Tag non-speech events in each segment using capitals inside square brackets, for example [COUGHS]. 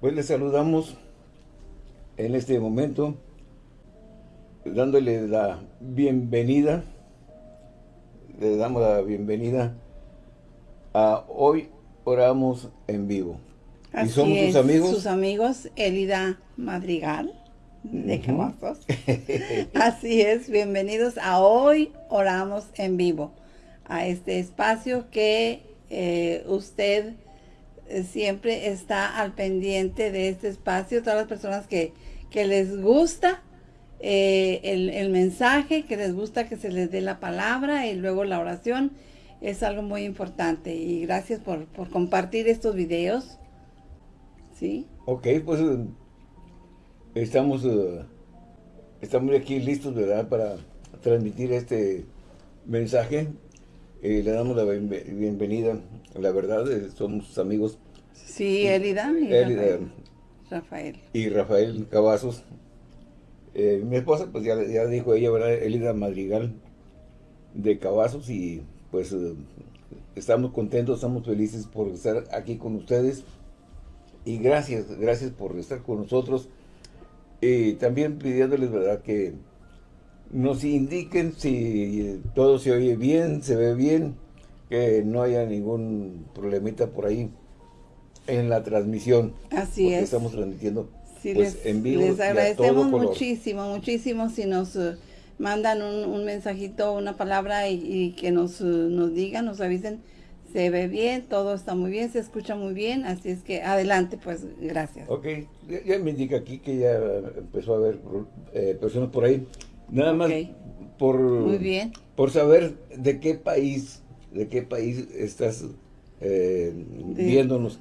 Pues les saludamos en este momento, dándole la bienvenida, le damos la bienvenida a Hoy Oramos en Vivo. y somos sus amigos. Sus amigos, Elida Madrigal, de Cavazos. [LAUGHS] Así es, bienvenidos a Hoy Oramos en Vivo, a este espacio que eh, usted siempre está al pendiente de este espacio, todas las personas que, les gusta eh, el, mensaje, que les gusta que se les dé la palabra y luego la oración, es algo muy importante. Y gracias por, compartir estos videos. ¿Sí? Ok, pues eh, estamos, estamos aquí listos, ¿verdad? Para transmitir este mensaje le damos la bienvenida. La verdad, somos amigos. Sí, Elida y Rafael. Y Rafael Cavazos. Eh, mi esposa, pues ya, ya dijo ella, ¿verdad? Elida Madrigal de Cavazos y pues eh, estamos contentos, estamos felices por estar aquí con ustedes. Y gracias, gracias por estar con nosotros. Y también pidiéndoles, ¿verdad? Que nos indiquen si todo se oye bien, se ve bien, que no haya ningún problemita por ahí en la transmisión. Así es. Estamos transmitiendo sí, pues, les, en vivo. Les agradecemos muchísimo, muchísimo si nos uh, mandan un, mensajito, una palabra y, que nos, uh, nos digan, nos avisen. Se ve bien, todo está muy bien, se escucha muy bien, así es que adelante, pues gracias. Ok, ya, me indica aquí que ya empezó a haber eh, personas por ahí. Nada más por, por saber de qué país, de qué país estás eh, viéndonos.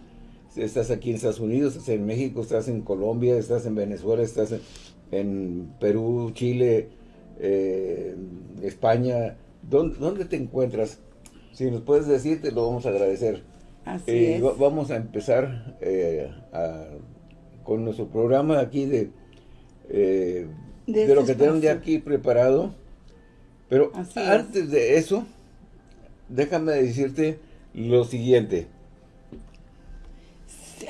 Estás aquí en Estados Unidos, estás en México, estás en Colombia, estás en Venezuela, estás en, Perú, Chile, eh, España. ¿Dónde, te encuentras? Si nos puedes decir, te lo vamos a agradecer. Así eh, Vamos a empezar con nuestro programa aquí de de, lo que tenemos de aquí preparado. Pero antes de eso, déjame decirte lo siguiente.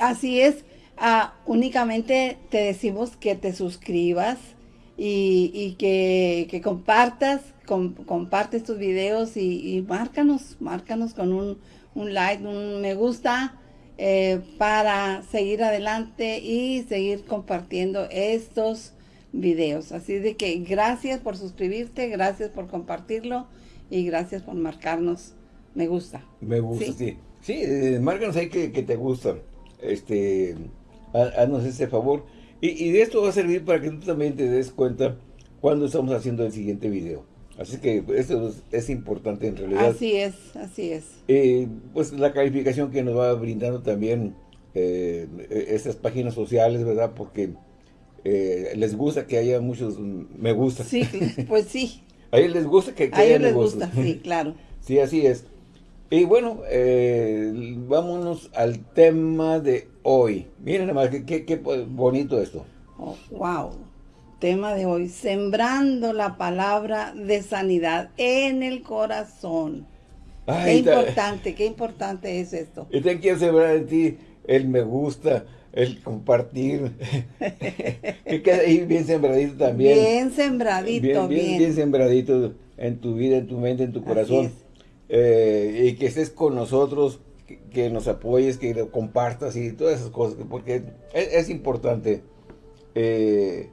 Así es, ah, únicamente te decimos que te suscribas y, que, compartas, compartes tus videos y, márcanos, márcanos con un, like, un me gusta eh, para seguir adelante y seguir compartiendo estos videos. Así de que gracias por suscribirte, gracias por compartirlo y gracias por marcarnos me gusta. Me gusta, sí. Sí, eh, márcanos ahí que, te gusta. Este, haznos ese favor. Y, de esto va a servir para que tú también te des cuenta cuando estamos haciendo el siguiente video. Así que esto es, importante en realidad. Así es, así es. Eh, pues la calificación que nos va brindando también eh, estas páginas sociales, ¿verdad? Porque eh, les gusta que haya muchos me gusta. Sí, pues sí. [LAUGHS] a ellos les gusta que, a ellos les gusta, sí, [LAUGHS] claro. sí, así es. Y bueno, eh, vámonos al tema de hoy. Miren nada qué, qué, bonito esto. Oh, wow. Tema de hoy, sembrando la palabra de sanidad en el corazón. qué importante, qué importante es esto. Y te quiero sembrar en ti el me gusta, el compartir, [LAUGHS] que quede ahí bien sembradito también. Bien sembradito, bien. Bien, sembradito en tu vida, en tu mente, en tu corazón. Eh, y que estés con nosotros, que, nos apoyes, que lo compartas y todas esas cosas, porque es, importante. Eh,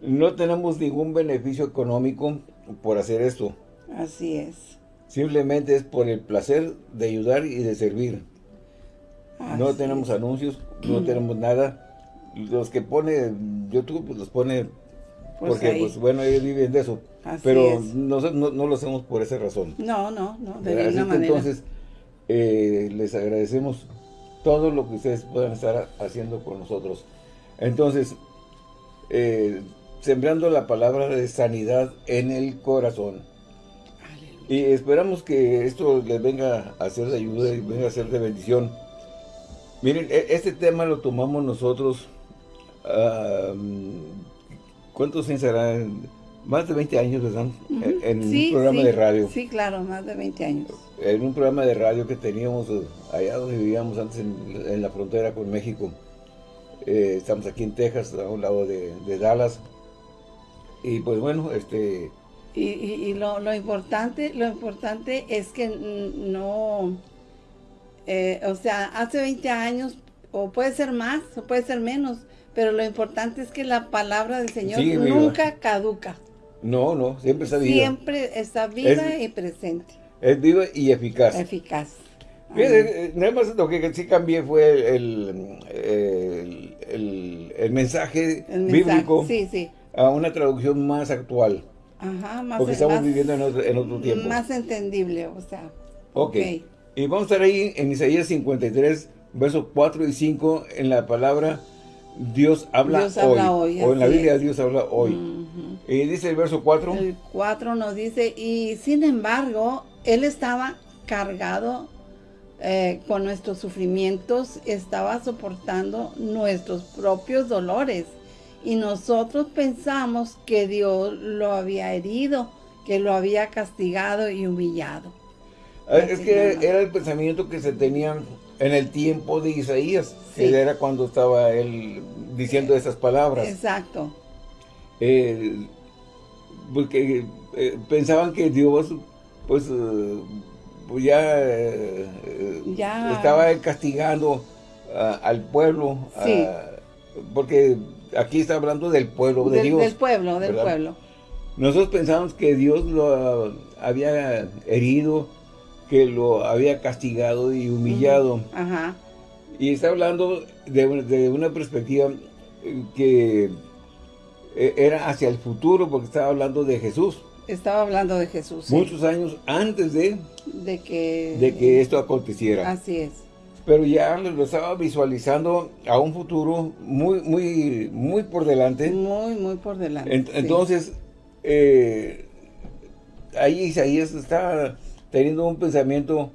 no tenemos ningún beneficio económico por hacer esto. Así es. Simplemente es por el placer de ayudar y de servir no tenemos anuncios, no tenemos nada. Los que pone YouTube, pues los pone pues porque, pues bueno, ellos viven de eso. pero no, no, lo hacemos por esa razón. No, no, no, de ninguna manera. Entonces, eh, les agradecemos todo lo que ustedes puedan estar haciendo con nosotros. Entonces, eh, sembrando la palabra de sanidad en el corazón. Y esperamos que esto les venga a hacer de ayuda y venga a ser de bendición Miren, e, este tema lo tomamos nosotros, ¿cuántos años serán? Más de 20 años, ¿verdad? En un programa de radio. Sí, claro, más de 20 años. En un programa de radio que teníamos eh, allá donde vivíamos antes, en, la frontera con México. Eh, estamos aquí en Texas, a un lado de, Dallas. Y pues bueno, este... Y, lo, importante, lo importante es que no... Eh, o sea, hace 20 años, o puede ser más, o puede ser menos, pero lo importante es que la palabra del Señor nunca caduca. No, no, siempre está viva. Siempre está viva y presente. Es viva y eficaz. Eficaz. Eh, nada más lo que sí cambié fue el, el, mensaje bíblico a una traducción más actual. Ajá, más Porque estamos viviendo en otro, tiempo. Más entendible, o sea. Ok. Y vamos a estar ahí en Isaías 53, versos 4 y 5, en la palabra Dios habla, hoy, O en la Biblia Dios habla hoy. Y dice el verso 4. El 4 nos dice, y sin embargo, Él estaba cargado eh, con nuestros sufrimientos, estaba soportando nuestros propios dolores. Y nosotros pensamos que Dios lo había herido, que lo había castigado y humillado. Es que era el pensamiento que se tenía en el tiempo de Isaías, que era cuando estaba él diciendo esas palabras. Exacto. Eh, porque eh, pensaban que Dios, pues, pues ya, estaba castigando al pueblo, porque aquí está hablando del pueblo de Dios. Del pueblo, del pueblo. Nosotros pensamos que Dios lo había herido, que lo había castigado y humillado. Ajá. Y está hablando de, una perspectiva que eh, era hacia el futuro, porque estaba hablando de Jesús. Estaba hablando de Jesús. Muchos años antes de, de, que, de que esto aconteciera. Así es. Pero ya lo estaba visualizando a un futuro muy, muy, muy por delante. Muy, muy por delante. Entonces, eh, ahí Isaías está teniendo un pensamiento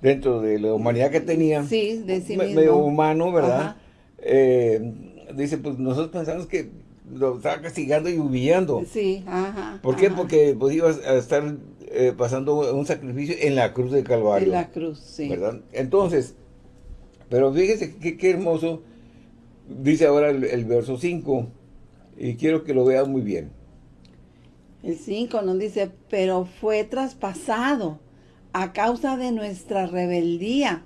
dentro de la humanidad que tenía. Sí, de sí mismo. Medio humano, ¿verdad? Eh, dice, pues nosotros pensamos que lo estaba castigando y humillando. Sí, ajá. ¿Por qué? Porque pues, iba a estar eh, pasando un sacrificio en la cruz de Calvario. En la cruz, sí. ¿Verdad? Entonces, pero fíjese qué, hermoso, dice ahora el, el verso 5, y quiero que lo vean muy bien. El 5 nos dice, pero fue traspasado a causa de nuestra rebeldía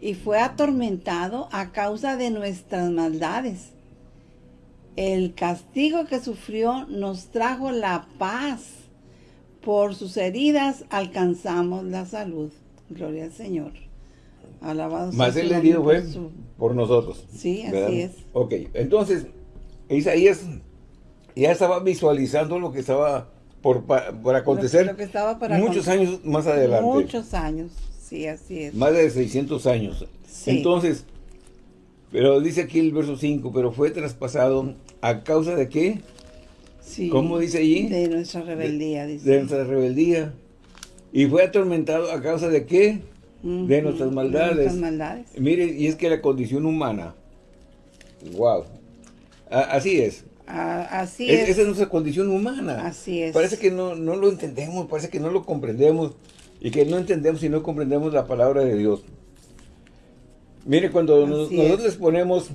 y fue atormentado a causa de nuestras maldades. El castigo que sufrió nos trajo la paz. Por sus heridas alcanzamos la salud. Gloria al Señor. Alabado Más el herido fue por nosotros. Sí, así es. Ok, entonces Isaías ya estaba visualizando lo que estaba por, acontecer muchos años más adelante. Muchos años, sí, así es. Más de 600 años. Entonces, pero dice aquí el verso 5, pero fue traspasado a causa de qué? Sí, ¿Cómo dice allí? De nuestra rebeldía, dice. De nuestra rebeldía. Y fue atormentado a causa de qué? de nuestras maldades. De nuestras maldades. Mire, y es que la condición humana, wow, así es. Así es, Esa es nuestra condición humana. Así es. Parece que no, no lo entendemos, parece que no lo comprendemos. Y que no entendemos y no comprendemos la palabra de Dios. Mire, cuando nosotros les ponemos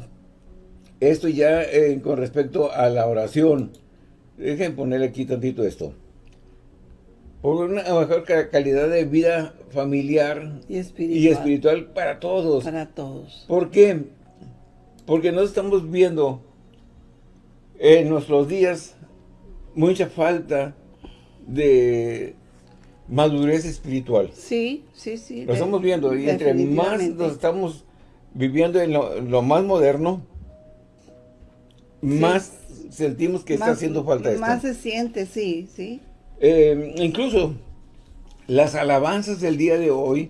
esto ya eh, con respecto a la oración, dejen ponerle aquí tantito esto. Por una mejor calidad de vida familiar y espiritual, y espiritual para todos. Para todos. ¿Por qué? Porque no estamos viendo en nuestros días mucha falta de madurez espiritual. Sí, sí, sí. Lo estamos viendo y entre más nos estamos viviendo en lo, más moderno, más sentimos que está haciendo falta esto. Más se siente, sí, sí. Eh, incluso las alabanzas del día de hoy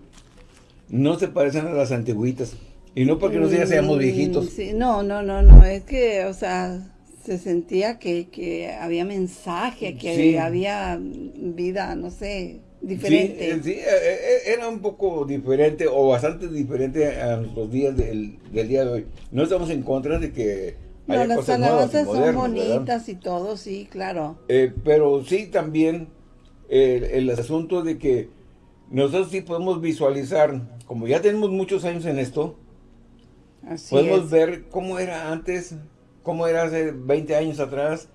no se parecen a las antiguitas. Y no porque nosotros ya seamos mm, viejitos. Sí, no, no, no, no, es que, o sea, se sentía que, había mensaje, que había vida, no sé, diferente. Sí, eh, eh, era un poco diferente o bastante diferente a los días del, día de hoy. No estamos en contra de que haya no, las alabanzas son bonitas y todo, sí, claro. Eh, pero sí también el asunto de que nosotros sí podemos visualizar, como ya tenemos muchos años en esto, Podemos ver cómo era antes, cómo era hace 20 años atrás,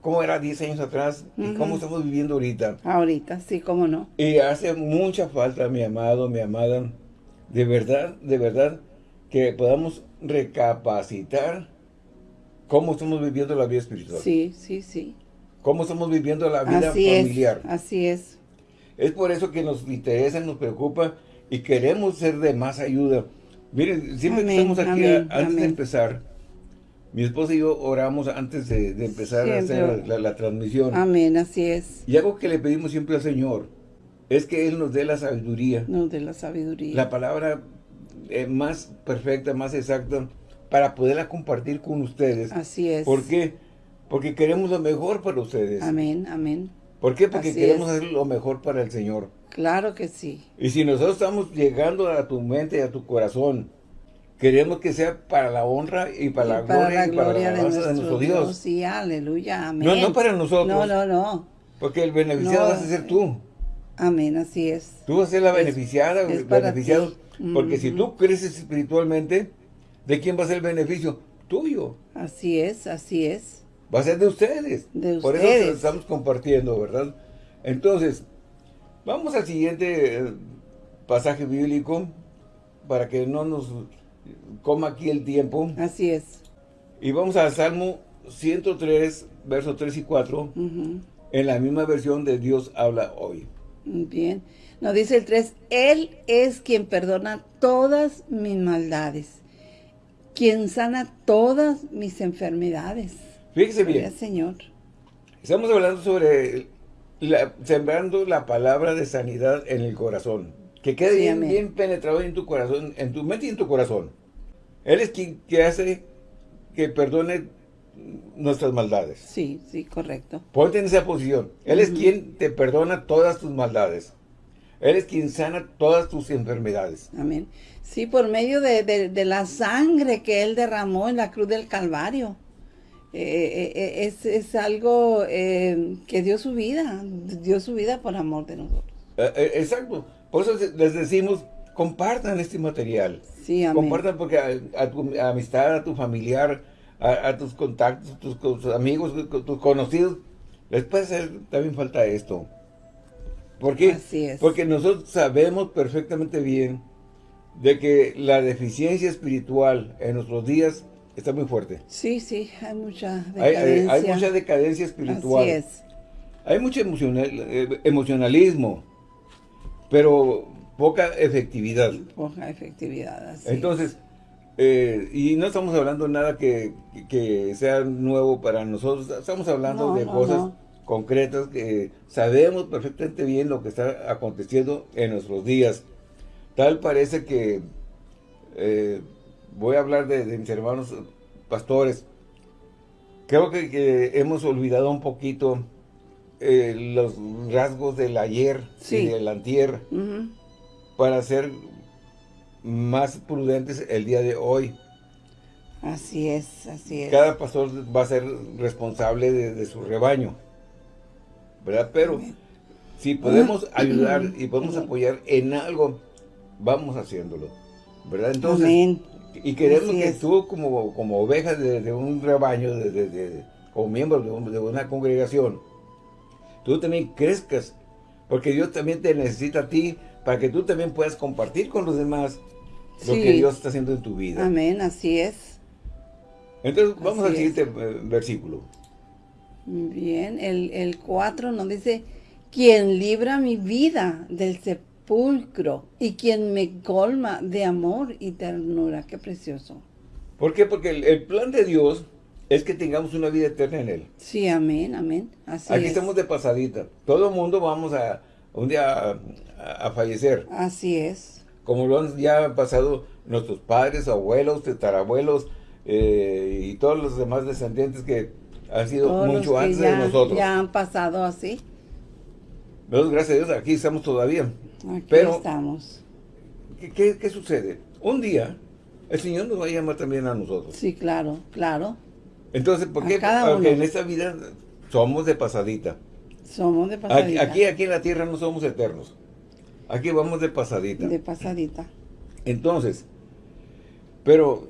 cómo era 10 años atrás y cómo estamos viviendo ahorita. Ahorita, sí, cómo no. Y hace mucha falta, mi amado, mi amada, de verdad, de verdad, que podamos recapacitar cómo estamos viviendo la vida espiritual. Sí, sí, sí. Cómo estamos viviendo la vida familiar. así es. Es por eso que nos interesa, nos preocupa y queremos ser de más ayuda. Miren, siempre que estamos aquí, antes de empezar, mi esposa y yo oramos antes de, empezar a hacer la, transmisión. Amén, así es. Y algo que le pedimos siempre al Señor es que Él nos dé la sabiduría. Nos dé la sabiduría. La palabra eh, más perfecta, más exacta, para poderla compartir con ustedes. Así es. ¿Por qué? Porque queremos lo mejor para ustedes. Amén, amén. ¿Por qué? Porque queremos hacer lo mejor para el Señor. Claro que sí. Y si nosotros estamos llegando a tu mente y a tu corazón, queremos que sea para la honra y para, la, gloria, y para la alabanza de, nuestro Dios. Sí, aleluya, amén. No, no para nosotros. No, no, no. Porque el beneficiado vas a ser tú. Amén, así es. Tú vas a ser la beneficiada, beneficiado. Porque si tú creces espiritualmente, ¿de quién va a ser el beneficio? Tuyo. Así es, así es. Va a ser de ustedes. De Por eso estamos compartiendo, ¿verdad? Entonces, Vamos al siguiente eh, pasaje bíblico para que no nos coma aquí el tiempo. Así es. Y vamos al Salmo 103, versos 3 y 4, en la misma versión de Dios habla hoy. Bien. Nos dice el 3, Él es quien perdona todas mis maldades, quien sana todas mis enfermedades. Fíjese bien. Señor. Estamos hablando sobre sembrando la palabra de sanidad en el corazón. Que quede bien, penetrado en tu corazón, en tu mente y en tu corazón. Él es quien que hace que perdone nuestras maldades. Sí, sí, correcto. Ponte en esa posición. Él es quien te perdona todas tus maldades. Él es quien sana todas tus enfermedades. Amén. Sí, por medio de la sangre que Él derramó en la cruz del Calvario. Eh, eh, es, es, algo eh, que dio su vida, dio su vida por amor de nosotros. exacto. Por eso les decimos, compartan este material. Sí, Compartan porque a, tu amistad, a tu familiar, a, tus contactos, tus, tus, amigos, tus conocidos, les puede hacer también falta esto. ¿Por qué? Así es. Porque nosotros sabemos perfectamente bien de que la deficiencia espiritual en nuestros días está muy fuerte. Sí, sí, hay mucha decadencia. Hay, mucha decadencia espiritual. Así es. Hay mucho emocional, eh, emocionalismo, pero poca efectividad. Poca efectividad, así Entonces, eh, y no estamos hablando de nada que, sea nuevo para nosotros, estamos hablando de cosas concretas que sabemos perfectamente bien lo que está aconteciendo en nuestros días. Tal parece que eh, voy a hablar de, mis hermanos pastores. Creo que, hemos olvidado un poquito eh, los rasgos del ayer y del antier para ser más prudentes el día de hoy. Así es, así es. Cada pastor va a ser responsable de, su rebaño, ¿verdad? Pero si podemos ayudar [CLEARS THROAT] y podemos apoyar en algo, vamos haciéndolo, ¿verdad? Entonces, Amén. Y queremos que tú como, como oveja de, un rebaño, de, como miembro de, una congregación, tú también crezcas, porque Dios también te necesita a ti para que tú también puedas compartir con los demás lo que Dios está haciendo en tu vida. Amén, así es. Entonces vamos al siguiente eh, versículo. Bien, el, el 4 nos dice, quien libra mi vida del sepulcro pulcro y quien me colma de amor y ternura. Qué precioso. ¿Por qué? Porque el, plan de Dios es que tengamos una vida eterna en Él. Sí, amén, amén. Así Aquí estamos de pasadita. Todo el mundo vamos a un día a, fallecer. Así es. Como lo han ya pasado nuestros padres, abuelos, tetarabuelos eh, y todos los demás descendientes que han sido mucho antes de nosotros. Ya han pasado así. gracias a Dios, aquí estamos todavía. Aquí Pero, estamos. ¿qué, sucede? Un día, el Señor nos va a llamar también a nosotros. Sí, claro, claro. Entonces, ¿por qué? Porque en esta vida somos de pasadita. Somos de pasadita. Aquí, aquí, en la tierra no somos eternos. Aquí vamos de pasadita. De pasadita. Entonces, pero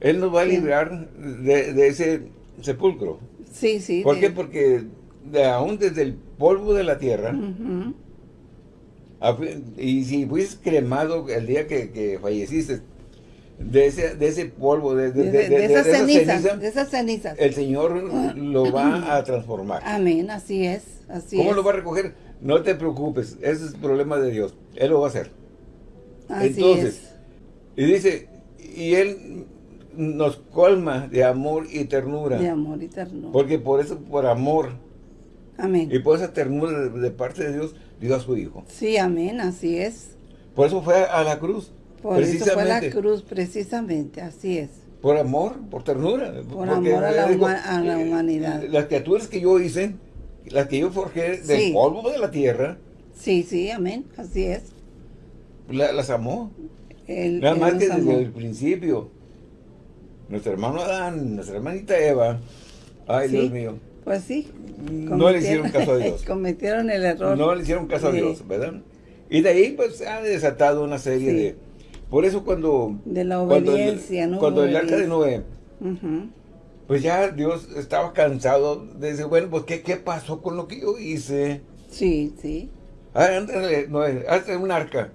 Él nos va a librar de, ese sepulcro. Sí, sí. ¿Por qué? Porque de, aún desde el polvo de la tierra, y si fuiste cremado el día que, falleciste, de ese, de ese polvo, de, de, esas cenizas, de esas cenizas, el Señor lo va a transformar. Amén, así es, así ¿Cómo lo va a recoger? No te preocupes, ese es el problema de Dios, Él lo va a hacer. Así Entonces, y dice, y Él nos colma de amor y ternura. De amor y ternura. Porque por eso, por amor, Amén. Y por esa ternura de, parte de Dios, dio a su Hijo. Sí, amén, así es. Por eso fue a la cruz. Por eso fue la cruz, precisamente, así es. Por amor, por ternura. Por amor a la, humanidad. Las criaturas que yo hice, las que yo forjé del polvo de la tierra. Sí, sí, amén, así es. las amó. Nada más que desde el principio. Nuestro hermano Adán, nuestra hermanita Eva. Ay, Dios mío pues sí. No le hicieron caso a [LAUGHS] Dios. Cometieron el error. No le hicieron caso a Dios, ¿verdad? Y de ahí pues ha desatado una serie de... Por eso cuando... De la obediencia, cuando el, Cuando el arca de Noé... Pues ya Dios estaba cansado de decir, bueno, pues ¿qué, qué pasó con lo que yo hice? Sí, sí. Ah, Noé, hazte un arca.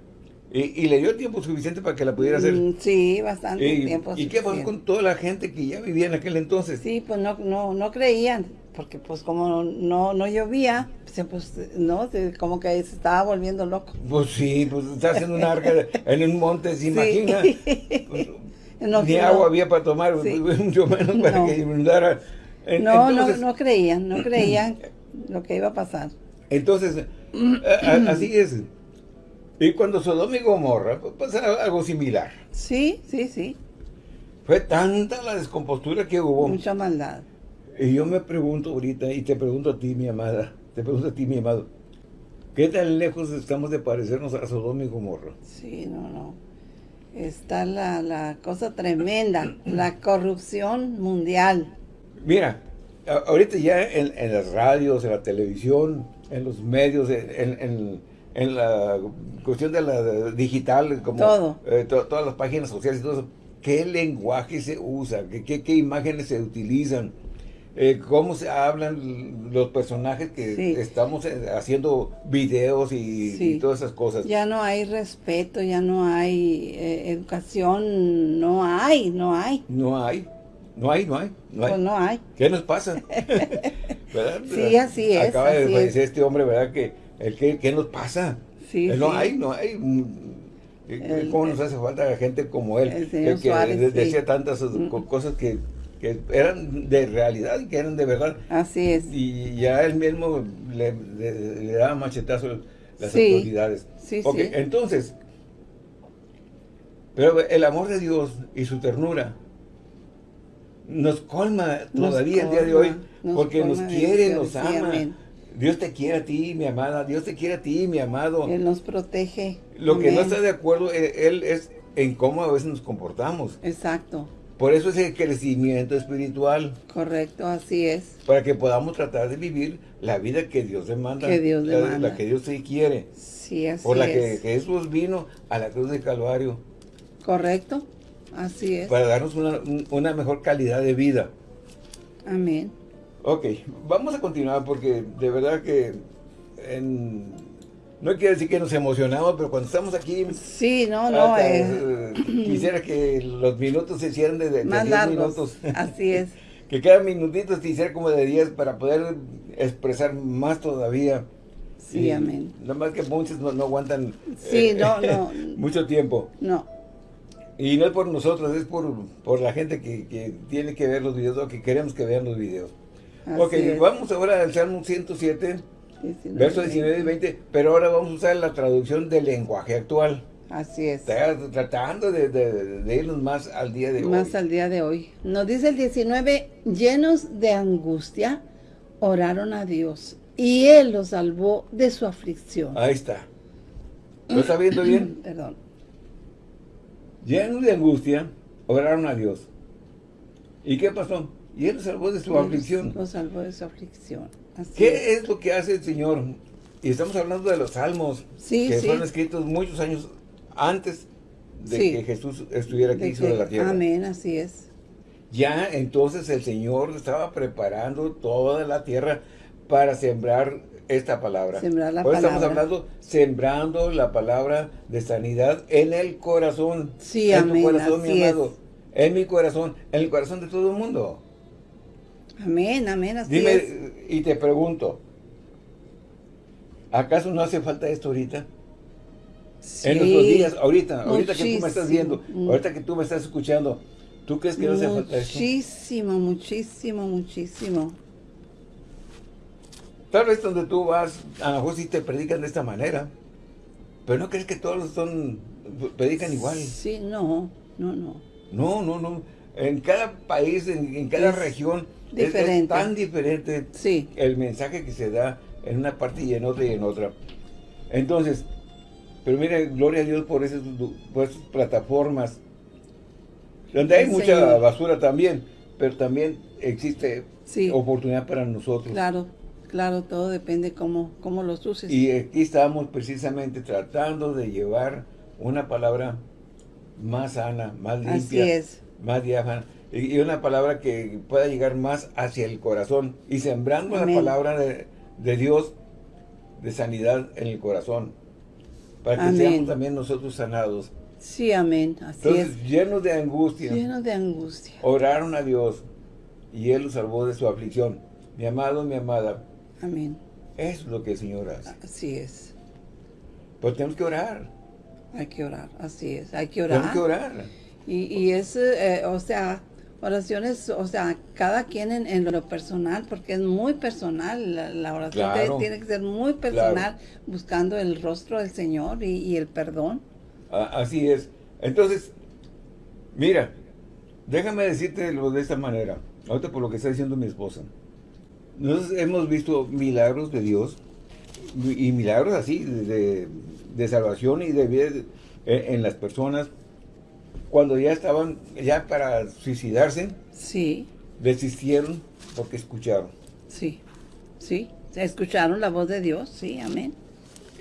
Y, le dio tiempo suficiente para que la pudiera hacer. Mm, sí, bastante tiempo. ¿Y qué pasó con toda la gente que ya vivía en aquel entonces? Sí, pues no, no, no creían porque pues como no, no llovía, pues, pues no, como que se estaba volviendo loco. Pues sí, pues está haciendo un arca en un monte, ¿se imagina? [LAUGHS] Pues, ni agua había para tomar, [LAUGHS] mucho menos para que inundara. no, no, no creían, no creían [CLEARS THROAT] lo que iba a pasar. Entonces, [CLEARS THROAT] así es. Y cuando Sodoma y Gomorra, pues pasa algo similar. Sí, sí, sí. Fue tanta la descompostura que hubo. Mucha maldad. Y yo me pregunto ahorita, y te pregunto a ti, mi amada, te pregunto a ti, mi amado, ¿qué tan lejos estamos de parecernos a Sodoma y Gomorra? Sí, no, no. Está la, cosa tremenda, la corrupción mundial. Mira, ahorita ya en, las radios, en la televisión, en los medios, en, la cuestión de la digital, como todo. Eh, todas las páginas sociales y todo eso, ¿qué lenguaje se usa? ¿Qué, qué imágenes se utilizan? Eh, cómo se hablan los personajes que estamos eh, haciendo videos y, todas esas cosas. Ya no hay respeto, ya no hay eh, educación, no hay, no hay. No hay, no hay, no hay. No hay. Pues no hay. ¿Qué nos pasa? [LAUGHS] ¿verdad? Sí, así es. Acaba de fallecer este hombre, ¿verdad? Que, el, ¿qué, ¿Qué nos pasa? Sí, no hay, no hay. ¿Cómo nos hace falta gente como él? que decía tantas mm. cosas que que eran de realidad y que eran de verdad. Así es. Y ya él mismo le, daba machetazo las autoridades. Sí, sí. entonces, pero el amor de Dios y su ternura nos colma todavía el día de hoy, porque nos quiere, nos ama. Dios te quiere a ti, mi amada, Dios te quiere a ti, mi amado. Él nos protege. Lo que no está de acuerdo, eh, Él es en cómo a veces nos comportamos. Exacto. Por eso es el crecimiento espiritual. Correcto, así es. Para que podamos tratar de vivir la vida que Dios demanda. Que Dios demanda. La, que Dios sí quiere. Sí, así Por la que Jesús vino a la cruz del Calvario. Correcto, así es. Para darnos una, una mejor calidad de vida. Amén. Ok, vamos a continuar porque de verdad que en no quiere decir que nos emocionamos, pero cuando estamos aquí... Sí, no, no. Eh, quisiera que los minutos se hicieran de, de Más 10 minutos. Así es. [LAUGHS] que cada minutito se hiciera como de 10 para poder expresar más todavía. Sí, amén. Nada más que muchos no, aguantan sí, eh, no, [LAUGHS] no. mucho tiempo. No. Y no es por nosotros, es por, por la gente que, que, tiene que ver los videos o que queremos que vean los videos. Así ok, vamos ahora al Salmo 107. Verso 19 y 20, pero ahora vamos a usar la traducción del lenguaje actual. Así es. Tratando de, irnos más al día de hoy. Más al día de hoy. Nos dice el 19, llenos de angustia, oraron a Dios y Él los salvó de su aflicción. Ahí está. ¿Lo está viendo bien? [CLEARS THROAT] Perdón. Llenos de angustia, oraron a Dios. ¿Y qué pasó? Y Él salvó de su aflicción. Los salvó de su aflicción. ¿Qué es. lo que hace el Señor? Y estamos hablando de los salmos, que fueron escritos muchos años antes de que Jesús estuviera aquí sobre la tierra. Amén, así es. ya entonces el Señor estaba preparando toda la tierra para sembrar esta palabra. Sembrar la palabra. estamos hablando, sembrando la palabra de sanidad en el corazón. Sí, en amén, tu corazón, mi amado. En mi corazón, en el corazón de todo el mundo. Amén, amén, así Dime, y te pregunto, ¿acaso no hace falta esto ahorita? Sí, en nuestros días, ahorita, ahorita que tú me estás viendo, ahorita que tú me estás escuchando, ¿tú crees que no hace falta esto? Muchísimo, muchísimo, muchísimo. Tal vez donde tú vas, a lo mejor sí te predican de esta manera, pero ¿no crees que todos son, predican igual? Sí, no, no, no. No, no, no. En cada país, en, cada región, Es, tan diferente sí. el mensaje que se da en una parte y en otra y en otra. Entonces, pero mire, gloria a Dios por esas, plataformas, donde hay mucha basura también, pero también existe oportunidad para nosotros. Claro. Claro, todo depende cómo, cómo los uses. Y aquí estamos precisamente tratando de llevar una palabra más sana, más limpia, más diáfana, y una palabra que pueda llegar más hacia el corazón, y sembrando la palabra de, Dios de sanidad en el corazón, para que seamos también nosotros sanados. Sí, amén, así Entonces, llenos de angustia. Llenos de angustia. Oraron a Dios, y Él los salvó de su aflicción. Mi amado, mi amada, Amén. Es lo que el Señor hace. Así es. Pues tenemos que orar. Hay que orar, así es. Hay que orar. Tenemos que orar. Y, y es, eh, o sea, oraciones, o sea, cada quien en, lo personal, porque es muy personal, la, oración tiene que ser muy personal, buscando el rostro del Señor y, el perdón. así es. Entonces, mira, déjame decirte de esta manera, ahorita por lo que está diciendo mi esposa. Nosotros hemos visto milagros de Dios y milagros así de, salvación y de vida en, las personas cuando ya estaban ya para suicidarse. Sí. Desistieron porque escucharon. Sí, sí. Escucharon la voz de Dios, sí, amén.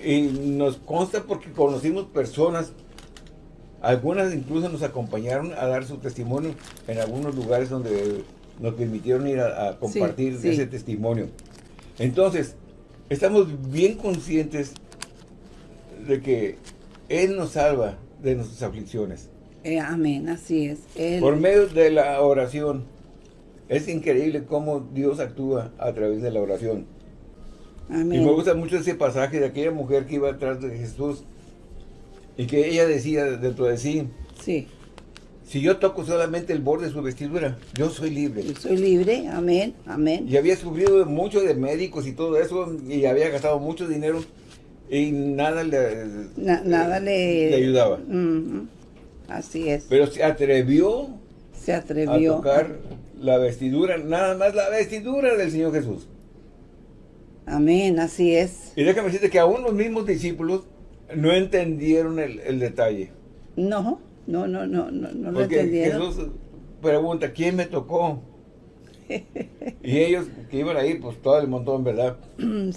Y nos consta porque conocimos personas, algunas incluso nos acompañaron a dar su testimonio en algunos lugares donde nos permitieron ir a, compartir ese testimonio. Entonces, estamos bien conscientes de que Él nos salva de nuestras aflicciones. Eh, amén, así es. Por medio de la oración. Es increíble cómo Dios actúa a través de la oración. Amén. Y me gusta mucho ese pasaje de aquella mujer que iba atrás de Jesús y que ella decía dentro de sí, sí. Si yo toco solamente el borde de su vestidura, yo soy libre. Yo soy libre, amén, amén. Y había sufrido mucho de médicos y todo eso, y había gastado mucho dinero, y nada le, nada le, ayudaba. Así es. Pero se atrevió, se atrevió a tocar la vestidura, nada más la vestidura del Señor Jesús. Amén, así es. Y déjame decirte que aún los mismos discípulos no entendieron el, el detalle. No. No, no, no, no, no lo entendieron. Jesús pregunta, ¿quién me tocó? [LAUGHS] y ellos que iban ahí, pues todo el montón, ¿verdad?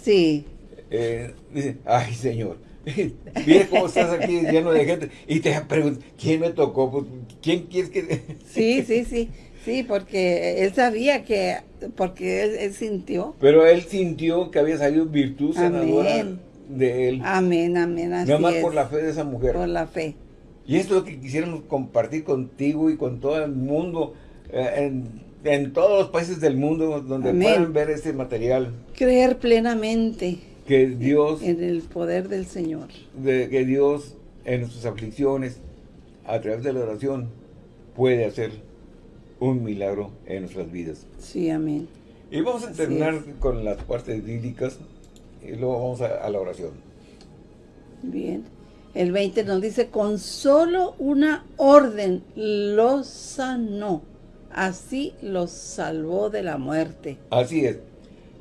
Sí. Eh, dicen, ay Señor, [LAUGHS] mira cómo estás aquí lleno de gente. Y te preguntan, ¿quién me tocó? Pues, ¿Quién quieres que...? [LAUGHS] sí, sí, sí. Sí, porque él sabía que, porque él, sintió. Pero él sintió que había salido virtud sanadora de él. Amén, amén, así Nada más por la fe de esa mujer. Por la fe. Y esto es lo que quisiéramos compartir contigo y con todo el mundo, eh, en, todos los países del mundo donde puedan ver este material. Creer plenamente. Que Dios... En el poder del Señor. De, que Dios en nuestras aflicciones, a través de la oración, puede hacer un milagro en nuestras vidas. Sí, amén. Y vamos a terminar con las partes bíblicas y luego vamos a la oración. Bien. El 20 nos dice, con solo una orden lo sanó. Así los salvó de la muerte. Así es.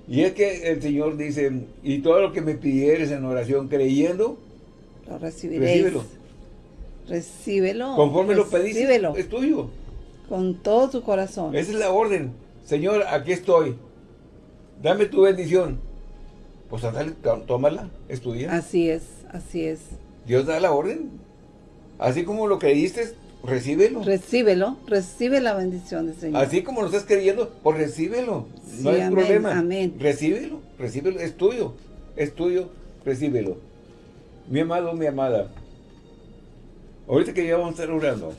Y es que el Señor dice, y todo lo que me pidieres en oración creyendo, lo recibiréis. Recíbelo. Recíbelo. Conforme lo pediste, es tuyo. Con todo tu corazón. Esa es la orden. Señor, aquí estoy. Dame tu bendición. Pues dale, tómala, es tuya. Así es, así es. Dios da la orden. Así como lo creíste, recíbelo. Recíbelo, recibe la bendición del Señor. Así como lo estás creyendo, pues recíbelo. no hay problema. Amén. Recíbelo, recíbelo, es tuyo, es tuyo, recíbelo. Mi amado, mi amada, ahorita que ya vamos a estar orando,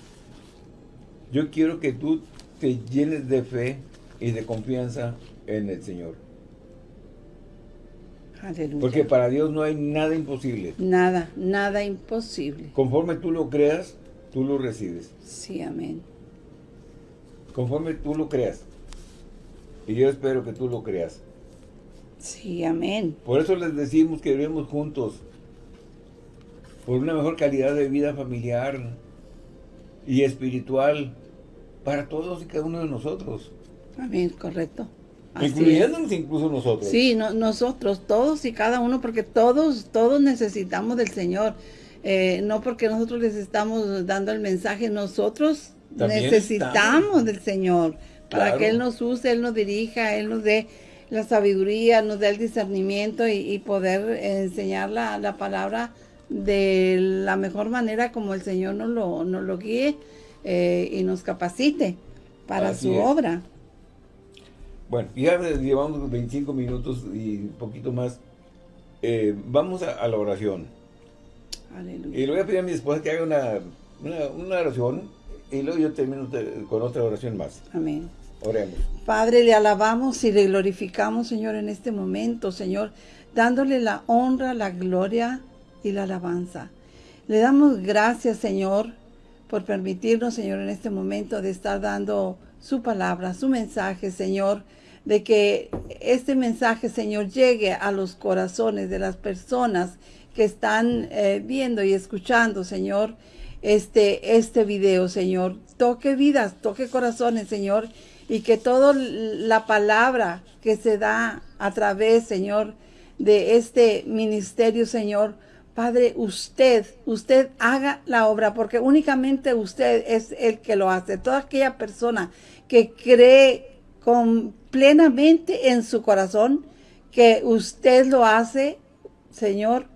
yo quiero que tú te llenes de fe y de confianza en el Señor. Aleluya. Porque para Dios no hay nada imposible. Nada, nada imposible. Conforme tú lo creas, tú lo recibes. Sí, amén. Conforme tú lo creas. Y yo espero que tú lo creas. Sí, amén. Por eso les decimos que vivimos juntos. Por una mejor calidad de vida familiar y espiritual para todos y cada uno de nosotros. Amén, correcto. Incluyéndonos incluso nosotros. Sí, nosotros, todos y cada uno, porque todos, todos necesitamos del Señor. Eh, no porque nosotros les estamos dando el mensaje, nosotros necesitamos del Señor para que Él nos use, Él nos dirija, Él nos dé la sabiduría, nos dé el discernimiento y, poder enseñar la, palabra de la mejor manera como el Señor nos lo, nos lo guíe eh, y nos capacite para su obra. Bueno, ya llevamos 25 minutos y un poquito más. Eh, vamos a la oración. Y le voy a pedir a mi esposa que haga una, una, oración y luego yo termino con otra oración más. Amén. Oremos. Padre, le alabamos y le glorificamos, Señor, en este momento, Señor, dándole la honra, la gloria y la alabanza. Le damos gracias, Señor, por permitirnos, Señor, en este momento de estar dando su palabra, su mensaje, Señor, de que este mensaje, Señor, llegue a los corazones de las personas que están eh, viendo y escuchando, Señor, este, este video, Señor. Toque vidas, toque corazones, Señor, y que toda la palabra que se da a través, Señor, de este ministerio, Señor, Padre, usted, usted haga la obra, porque únicamente usted es el que lo hace. Toda aquella persona que cree con, plenamente en su corazón que usted lo hace, Señor,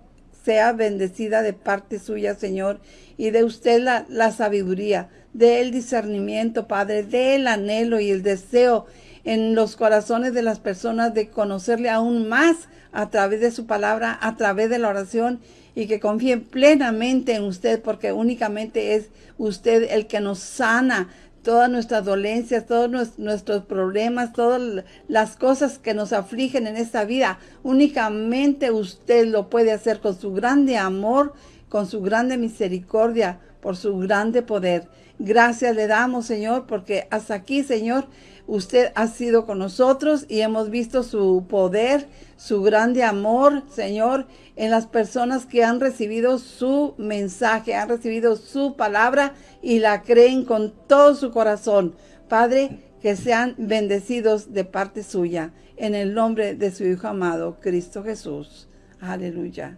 sea bendecida de parte suya, Señor, y de usted la, la sabiduría, del discernimiento, Padre, del anhelo y el deseo en los corazones de las personas de conocerle aún más a través de su palabra, a través de la oración y que confíen plenamente en usted porque únicamente es usted el que nos sana todas nuestras dolencias, todos nuestros problemas, todas las cosas que nos afligen en esta vida. Únicamente usted lo puede hacer con su grande amor, con su grande misericordia, por su grande poder. Gracias le damos, Señor, porque hasta aquí, Señor, usted ha sido con nosotros y hemos visto su poder, su grande amor, Señor, en las personas que han recibido su mensaje, han recibido su palabra y la creen con todo su corazón. Padre, que sean bendecidos de parte suya, en el nombre de su Hijo amado, Cristo Jesús. Aleluya.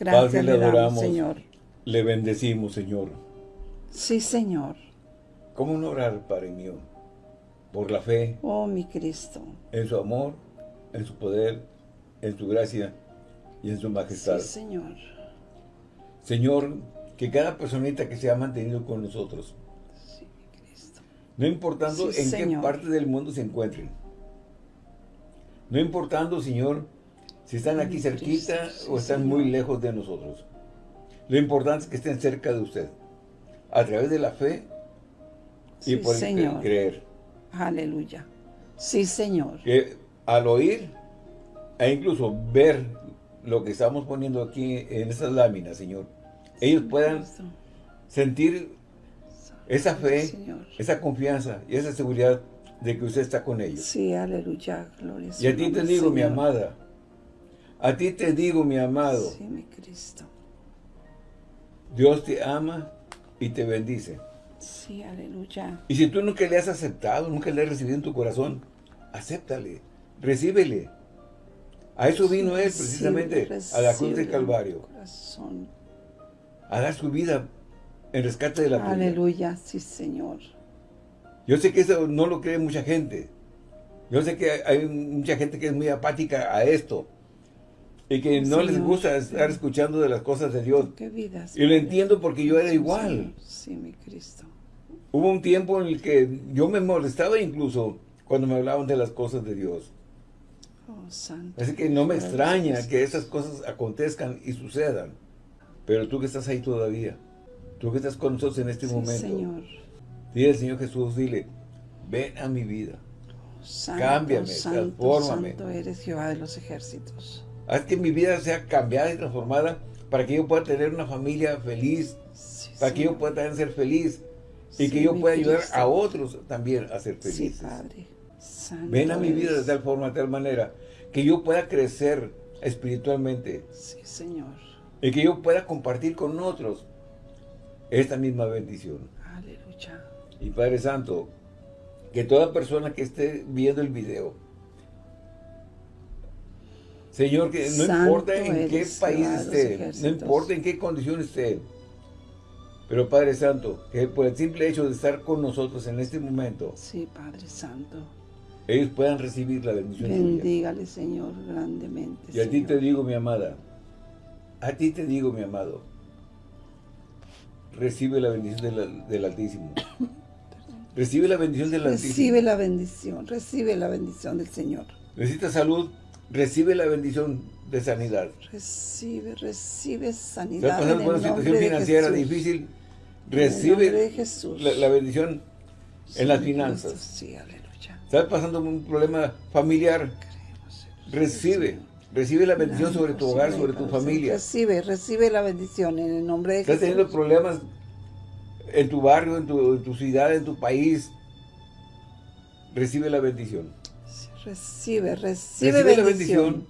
Gracias le, adoramos, Señor. Le bendecimos, Señor. Sí, Señor. ¿Cómo no orar, Padre mío? Por la fe. Oh, mi Cristo. En su amor, en su poder, en su gracia y en su majestad. Sí, Señor. Señor, que cada personita que se ha mantenido con nosotros, no importando en qué parte del mundo se encuentren, no importando, Señor, si están aquí cerquita o están muy lejos de nosotros. Lo importante es que estén cerca de usted, a través de la fe y por el creer. Aleluya. Sí, Señor. Que al oír e incluso ver lo que estamos poniendo aquí en estas láminas, Señor, ellos puedan sentir esa fe, esa confianza y esa seguridad de que usted está con ellos. Sí, aleluya, gloria Y a ti te digo, mi amada, a ti te digo, mi amado. Sí, mi Cristo. Dios te ama y te bendice. Sí, aleluya. Y si tú nunca le has aceptado, nunca le has recibido en tu corazón, acéptale, recíbele. A eso vino Él precisamente, a la cruz del Calvario. A dar su vida en rescate de la tuya. Aleluya, sí Señor. Yo sé que eso no lo cree mucha gente. Yo sé que hay mucha gente que es muy apática a esto. Y que no les gusta estar escuchando de las cosas de Dios. Qué vidas. Y lo entiendo porque yo era igual. Sí, mi Cristo. Hubo un tiempo en el que yo me molestaba incluso cuando me hablaban de las cosas de Dios. Oh, santo. Así que no me extraña que esas cosas acontezcan y sucedan. Pero tú que estás ahí todavía, tú que estás con nosotros en este momento. Señor. Dile al Señor Jesús, dile, ven a mi vida. Santo, Cámbiame, santo, transfórmame. Santo eres Jehová de los ejércitos. Haz que mi vida sea cambiada y transformada para que yo pueda tener una familia feliz, para que yo pueda también ser feliz y que yo pueda ayudar a otros también a ser felices. Sí, Padre. Ven a mi vida de tal forma, de tal manera, que yo pueda crecer espiritualmente. Sí, Señor. Y que yo pueda compartir con otros esta misma bendición. Aleluya. Y Padre Santo, que toda persona que esté viendo el video, Señor, que no importa en qué país esté, no importa en qué condición esté, pero Padre Santo, que por el simple hecho de estar con nosotros en este momento, sí, Padre Santo, ellos puedan recibir la bendición Bendígale, Señor, grandemente. Y a ti te digo, mi amada, a ti te digo, mi amado, recibe la bendición del Altísimo. [COUGHS] Recibe la bendición del Altísimo. Recibe la bendición, recibe la bendición del Señor. Necesitas salud, recibe la bendición de sanidad. Recibe, recibe sanidad. Estás pasando por una situación financiera difícil, recibe La, bendición en las finanzas. Sí, aleluya. Estás pasando por un problema familiar, recibe. Recibe la bendición sobre tu hogar, sobre tu familia. Recibe, recibe la bendición en el nombre de Jesús. Estás teniendo problemas en tu barrio, en tu, en tu ciudad, en tu país. Recibe la bendición. Recibe, recibe, recibe la bendición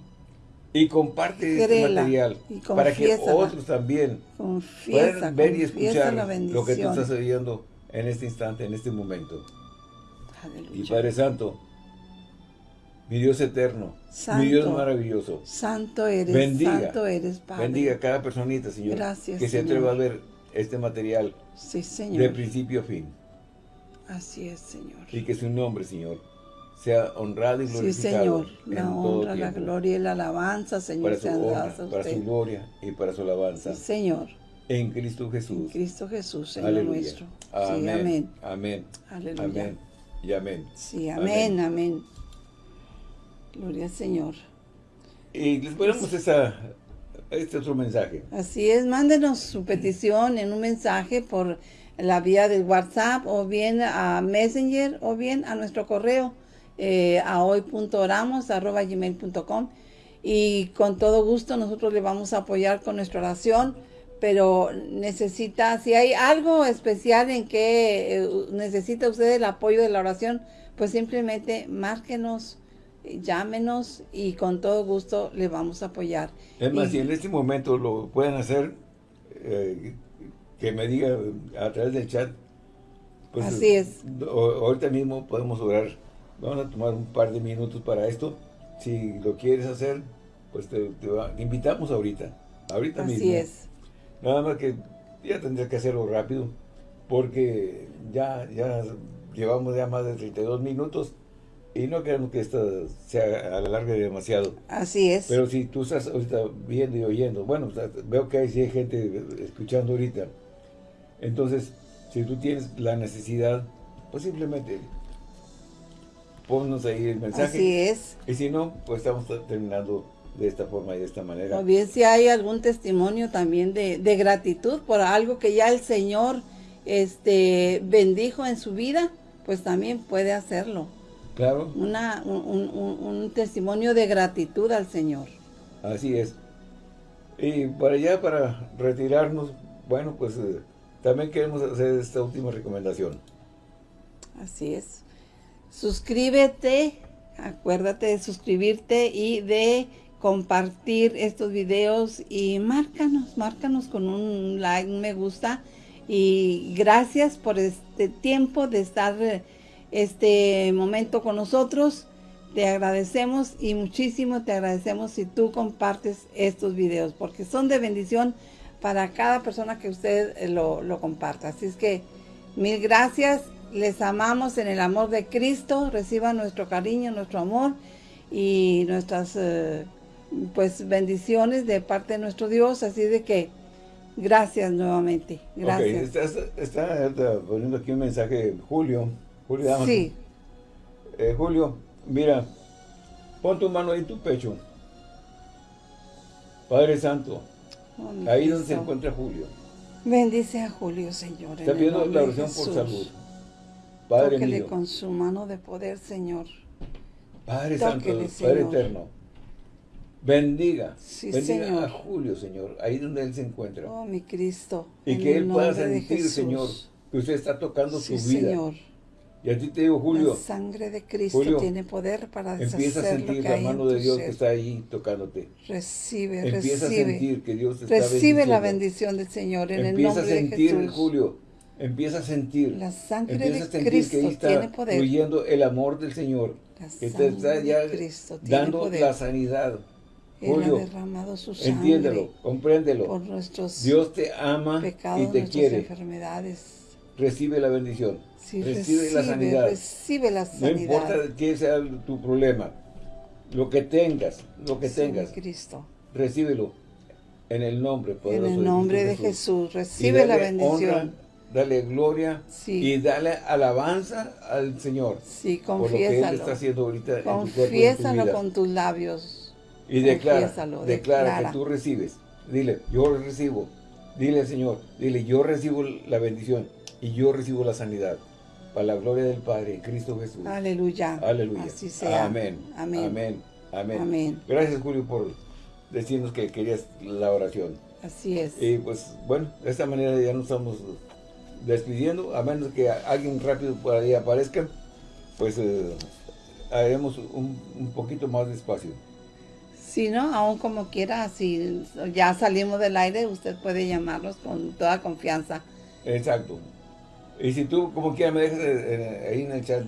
y comparte este material para que otros también puedan ver y escuchar lo que tú estás oyendo en este instante, en este momento. Y Padre Santo, mi Dios eterno, mi Dios maravilloso. Santo eres, bendiga, santo eres, Padre. Bendiga a cada personita, Señor, que se atreva a ver este material de principio a fin. Así es, Señor. Y que su nombre, Señor, sea honrado y glorificado. Sí, Señor, la honra, la gloria y la alabanza, Señor, para su, honra, para su gloria y para su alabanza. Sí, Señor. En Cristo Jesús. En Cristo Jesús, Señor nuestro. Amén. Sí, amén. Amén. Aleluya. Amén. Y amén. Sí, amén, amén. Gloria al Señor. Y les ponemos esa, este otro mensaje. Así es, mándenos su petición en un mensaje por la vía del WhatsApp o bien a Messenger o bien a nuestro correo eh, a hoy.oramos.gmail.com y con todo gusto nosotros le vamos a apoyar con nuestra oración, pero necesita, si hay algo especial en que eh, necesita usted el apoyo de la oración, pues simplemente márquenos, llámenos y con todo gusto le vamos a apoyar. Es más, si en este momento lo pueden hacer, eh, que me diga a través del chat, pues Así es. ahorita mismo podemos orar Vamos a tomar un par de minutos para esto. Si lo quieres hacer, pues te, invitamos ahorita. Ahorita mismo. Así es. Nada más que ya tendría que hacerlo rápido, porque ya, ya llevamos ya más de 32 minutos y no queremos que esto se alargue demasiado. Así es. Pero si tú estás ahorita viendo y oyendo, bueno, veo que hay, hay gente escuchando ahorita. Entonces, si tú tienes la necesidad, pues simplemente ponnos ahí el mensaje. Así es. Y si no, pues estamos terminando de esta forma y de esta manera. O bien si hay algún testimonio también de, gratitud por algo que ya el Señor este bendijo en su vida, pues también puede hacerlo. Claro. Una, un, testimonio de gratitud al Señor. Así es. Y para allá, para retirarnos, bueno, pues eh, también queremos hacer esta última recomendación. Así es suscríbete, acuérdate de suscribirte y de compartir estos videos y márcanos, márcanos con un like, un me gusta y gracias por este tiempo de estar este momento con nosotros. Te agradecemos y muchísimo te agradecemos si tú compartes estos videos porque son de bendición para cada persona que usted lo, lo comparta. Así es que mil gracias les amamos en el amor de Cristo, reciban nuestro cariño, nuestro amor y nuestras eh, pues bendiciones de parte de nuestro Dios, así de que Gracias nuevamente. Gracias. está, poniendo aquí un mensaje Julio. Julio, sí. Eh, Julio, mira, pon tu mano en tu pecho. Padre Santo, oh, ahí donde se encuentra Julio. Bendice a Julio, Señor. Está pidiendo la oración por salud. Padre Tóquele con su mano de poder, Señor. Padre Santo, Padre Eterno. Bendiga, bendiga a Julio, Señor, ahí donde él se encuentra. Oh, mi Cristo. Y que él pueda sentir, Señor, que usted está tocando su vida. Señor. Y a ti te digo, Julio. La sangre de Cristo tiene poder para deshacer Empieza a sentir la mano de Dios que está ahí tocándote. Recibe, empieza recibe. a sentir que Dios te está Recibe la bendición del Señor en el nombre de Jesús. Empieza a sentir, Julio. Empieza a sentir. La sangre de Cristo que está tiene poder. fluyendo el amor del Señor. que te está ya dando la sanidad. Julio, Él ha derramado su sangre entiéndelo, compréndelo. Por nuestros Dios te ama y te quiere. enfermedades. Recibe la bendición recibe, la sanidad. Recibe la sanidad. No importa qué sea tu problema, lo que tengas, lo que tengas, Cristo. recíbelo en el nombre poderoso En el nombre de, Jesús. recibe la bendición. Dale gloria y dale alabanza al Señor. Sí, confiésalo. está haciendo ahorita Confiésalo con tus labios. Y declara, declara, que tú recibes. Dile, yo recibo. Dile Señor, dile, yo recibo la bendición y yo recibo la sanidad para la gloria del Padre en Cristo Jesús. Aleluya. Aleluya. Así sea. Amén. Amén. Amén. Gracias, Julio, por decirnos que querías la oración. Así es. Y pues, bueno, de esta manera ya nos estamos despidiendo, a menos que alguien rápido por ahí aparezca, pues eh, haremos un, un poquito más despacio. Si no, aún como quiera, si ya salimos del aire, usted puede llamarnos con toda confianza. Exacto. Y si tú, como quiera, me dejas eh, eh, ahí en el chat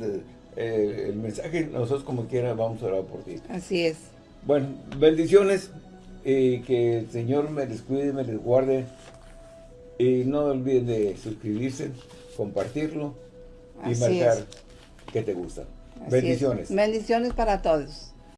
eh, el mensaje, nosotros como quiera vamos a orar por ti. Así es. Bueno, bendiciones y que el Señor me les cuide, me les guarde. Y no olviden de suscribirse, compartirlo y marcar que te gusta. bendiciones. Bendiciones para todos.